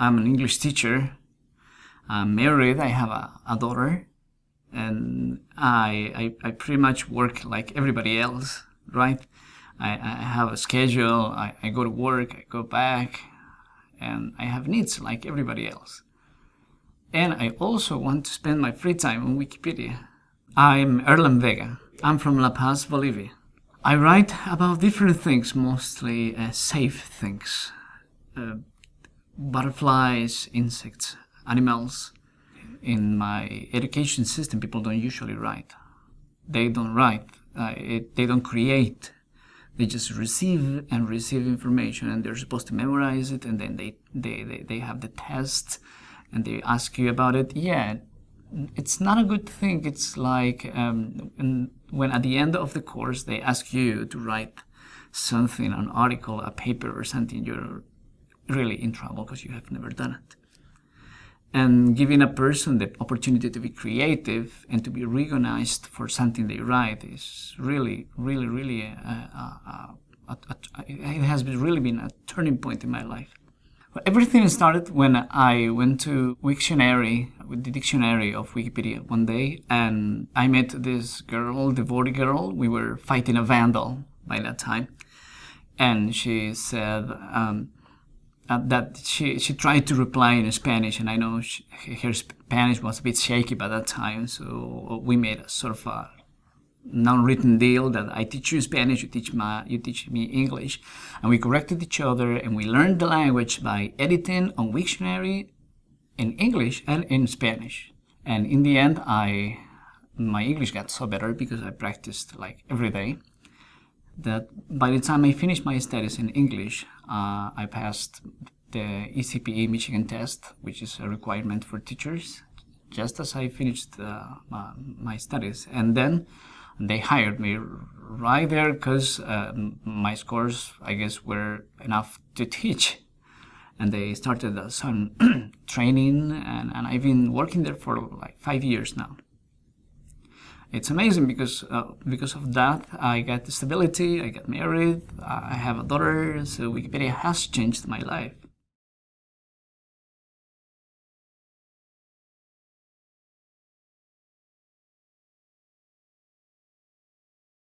I'm an English teacher. I'm married. I have a, a daughter, and I, I I pretty much work like everybody else, right? I, I have a schedule. I, I go to work. I go back, and I have needs like everybody else. And I also want to spend my free time on Wikipedia. I'm Erlan Vega. I'm from La Paz, Bolivia. I write about different things, mostly uh, safe things. Uh, butterflies, insects, animals. In my education system, people don't usually write. They don't write. Uh, it, they don't create. They just receive and receive information and they're supposed to memorize it and then they, they, they, they have the test and they ask you about it. Yeah, it's not a good thing. It's like um, when at the end of the course they ask you to write something, an article, a paper or something, you're really in trouble because you have never done it. And giving a person the opportunity to be creative and to be recognized for something they write is really, really, really, uh, uh, uh, a, a, a, it has been really been a turning point in my life. Everything started when I went to Wiktionary, with the dictionary of Wikipedia one day, and I met this girl, devotee girl. We were fighting a vandal by that time. And she said um, uh, that she, she tried to reply in Spanish, and I know she, her Spanish was a bit shaky by that time, so we made a sort of a non-written deal that I teach you Spanish, you teach my, you teach me English, and we corrected each other and we learned the language by editing on Wiktionary in English and in Spanish. And in the end, I my English got so better because I practiced like every day that by the time I finished my studies in English, uh, I passed the ECPE Michigan test, which is a requirement for teachers, just as I finished uh, my, my studies. And then they hired me right there because uh, my scores, I guess, were enough to teach. And they started some training, and, and I've been working there for like five years now. It's amazing because uh, because of that, I got stability, I got married, I have a daughter, so Wikipedia has changed my life.